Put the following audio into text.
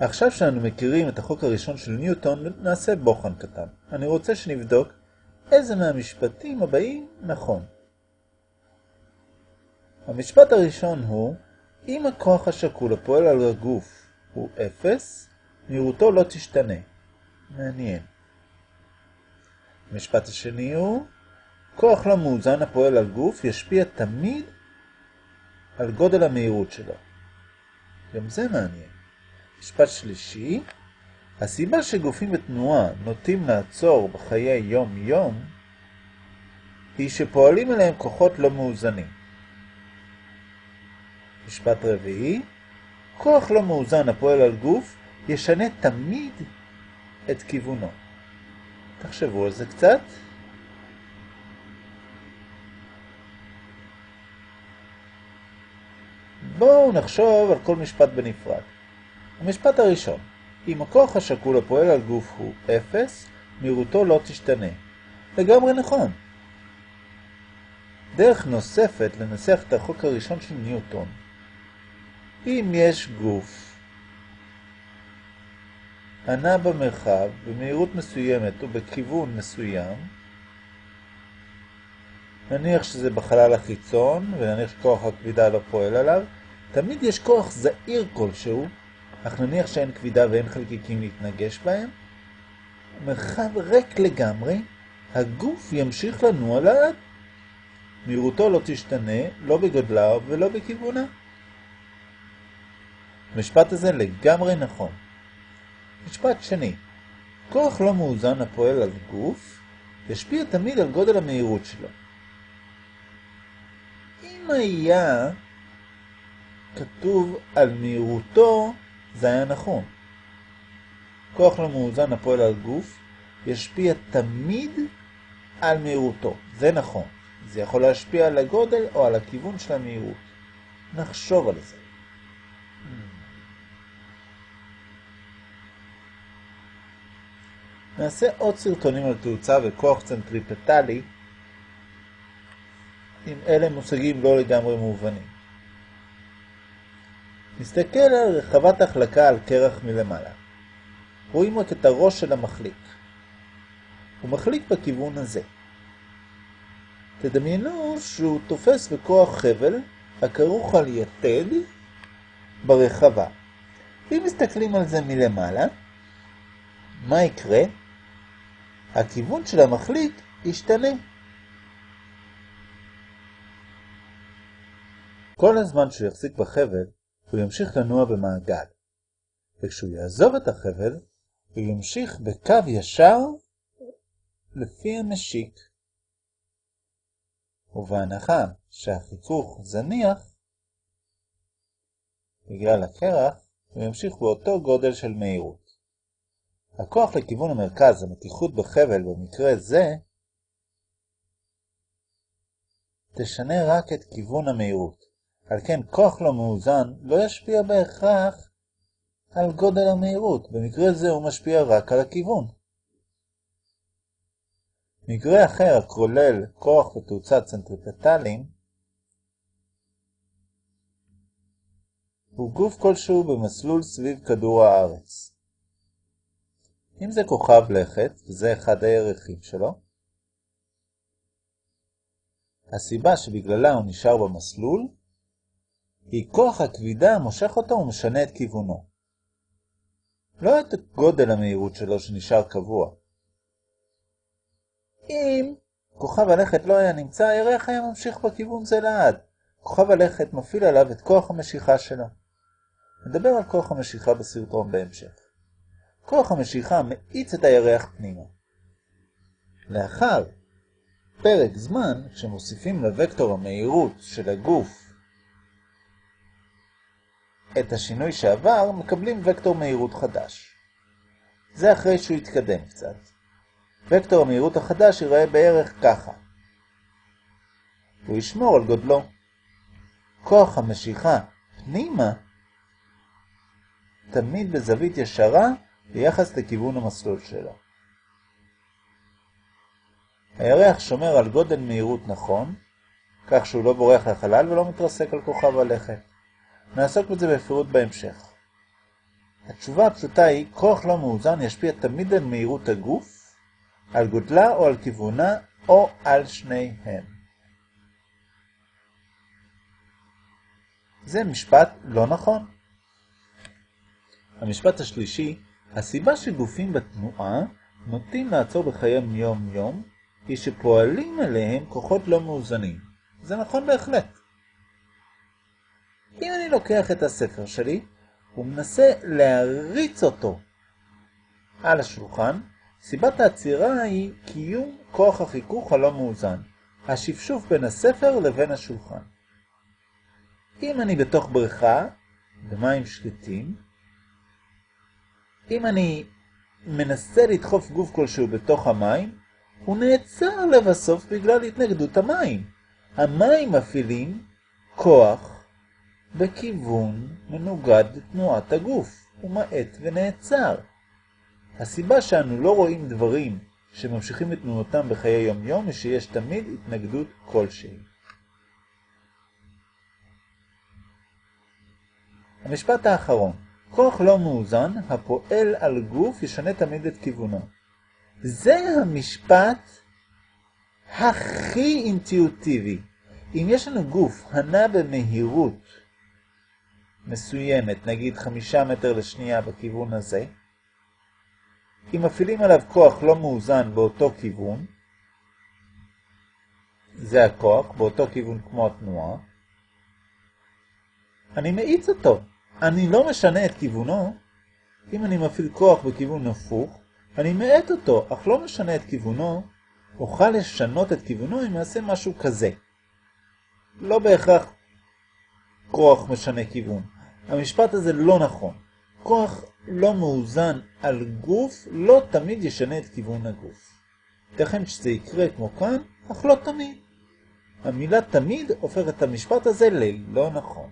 עכשיו שאנו מכירים את החוק הראשון של ניוטון, נעשה בוחן קטן. אני רוצה שנבדוק איזה מהמשפטים הבאים נכון. המשפט הראשון הוא, אם הכוח השקול הפועל על הגוף הוא אפס, מהירותו לא תשתנה. מעניין. המשפט השני הוא, כוח לא מאוזן הפועל על גוף ישפיע תמיד על גודל המהירות שלו. גם זה מעניין. משפט שלישי, הסיבה שגופים בתנועה נוטים לעצור בחיי יום-יום, היא שפועלים עליהם כוחות לא מאוזנים. משפט רביעי, כוח לא מאוזן הפועל על גוף ישנה תמיד את כיוונו. תחשבו על זה קצת. בואו נחשוב על כל משפט בנפרד. המשפט הראשון, אם הכוח השקול הפועל על גוף הוא אפס, מהירותו לא תשתנה. לגמרי נכון. דרך נוספת לנסח את החוק הראשון של ניוטון. אם יש גוף הנע במרחב במהירות מסוימת ובכיוון מסוים, נניח שזה בחלל החיצון ונניח שכוח הכבידה לא פועל עליו, תמיד יש כוח זעיר כלשהו אך נניח שאין כבידה ואין חלקיקים להתנגש בהם, מרחב ריק לגמרי, הגוף ימשיך לנוע לאט. מהירותו לא תשתנה, לא בגודלה ולא בכיוונה. המשפט הזה לגמרי נכון. משפט שני, כוח לא מאוזן הפועל על גוף, ישפיע תמיד על גודל המהירות שלו. אם היה כתוב על מהירותו זה היה נכון. כוח לא מאוזן הפועל על גוף ישפיע תמיד על מהירותו. זה נכון. זה יכול להשפיע על הגודל או על הכיוון של המהירות. נחשוב על זה. נעשה עוד סרטונים על תאוצה וכוח צנטריפטלי עם אלה מושגים לא לגמרי מובנים. נסתכל על רחבת החלקה על קרח מלמעלה. רואים רק את הראש של המחליק. הוא מחליק בכיוון הזה. תדמיינו שהוא תופס בכוח חבל הכרוך על יתד ברחבה. אם מסתכלים על זה מלמעלה, מה יקרה? הכיוון של המחליק ישתנה. כל הזמן שהוא יחזיק בחבל, הוא ימשיך לנוע במעגל. וכשהוא יעזוב את החבל, הוא ימשיך בקו ישר לפי המשיק. ובהנחה שהחיכוך זניח, בגלל הקרח, הוא ימשיך באותו גודל של מהירות. הכוח לכיוון המרכז, המתיחות בחבל במקרה זה, תשנה רק את כיוון המהירות. על כן כוח לא מאוזן לא ישפיע בהכרח על גודל המהירות, במקרה זה הוא משפיע רק על הכיוון. מקרה אחר הכולל כוח ותאוצה צנטריפטליים הוא גוף כלשהו במסלול סביב כדור הארץ. אם זה כוכב לכת, וזה אחד הערכים שלו, הסיבה שבגללה הוא נשאר במסלול כי כוח הכבידה מושך אותו ומשנה את כיוונו. לא את גודל המהירות שלו שנשאר קבוע. אם כוכב הלכת לא היה נמצא, הירח היה ממשיך בכיוון זה לעד. כוכב הלכת מפעיל עליו את כוח המשיכה שלו. נדבר על כוח המשיכה בסרטון בהמשך. כוח המשיכה מאיץ את הירח פנימה. לאחר פרק זמן, כשמוסיפים לוקטור המהירות של הגוף את השינוי שעבר, מקבלים וקטור מהירות חדש. זה אחרי שהוא יתקדם קצת. וקטור המהירות החדש ייראה בערך ככה. הוא ישמור על גודלו. כוח המשיכה פנימה תמיד בזווית ישרה ביחס לכיוון המסלול שלו. הירח שומר על גודל מהירות נכון, כך שהוא לא בורח לחלל ולא מתרסק על כוכב הלכת. נעסוק בזה בפירוט בהמשך. התשובה הפשוטה היא, כוח לא מאוזן ישפיע תמיד על מהירות הגוף, על גודלה או על כיוונה, או על שניהם. זה משפט לא נכון. המשפט השלישי, הסיבה שגופים בתנועה נוטים לעצור בחייהם יום-יום, היא שפועלים עליהם כוחות לא מאוזנים. זה נכון בהחלט. לוקח את הספר שלי ומנסה להריץ אותו על השולחן, סיבת העצירה היא קיום כוח החיכוך הלא מאוזן, השפשוף בין הספר לבין השולחן. אם אני בתוך בריכה, במים שקטים, אם אני מנסה לדחוף גוף כלשהו בתוך המים, הוא נעצר לבסוף בגלל התנגדות המים. המים מפעילים כוח בכיוון מנוגד לתנועת הגוף, הוא מעט ונעצר. הסיבה שאנו לא רואים דברים שממשיכים את תנועתם בחיי יום-יום היא שיש תמיד התנגדות כלשהי. המשפט האחרון, כוח לא מאוזן הפועל על גוף ישנה תמיד את כיוונו. זה המשפט הכי אינטואיטיבי. אם יש לנו גוף הנע במהירות מסוימת, נגיד חמישה מטר לשנייה בכיוון הזה, אם מפעילים עליו כוח לא מאוזן באותו כיוון, זה הכוח, באותו כיוון כמו התנועה, אני מאיץ אותו. אני לא משנה את כיוונו. אם אני מפעיל כוח בכיוון הפוך, אני מאט אותו, אך לא משנה את כיוונו, אוכל לשנות את כיוונו אם אעשה משהו כזה. לא בהכרח כוח משנה כיוון. המשפט הזה לא נכון. כוח לא מאוזן על גוף לא תמיד ישנה את כיוון הגוף. ייתכן שזה יקרה כמו כאן, אך לא תמיד. המילה תמיד הופכת את המשפט הזה ללא נכון.